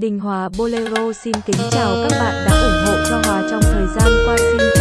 Đình Hòa Bolero xin kính chào các bạn đã ủng hộ cho Hòa trong thời gian qua. Xin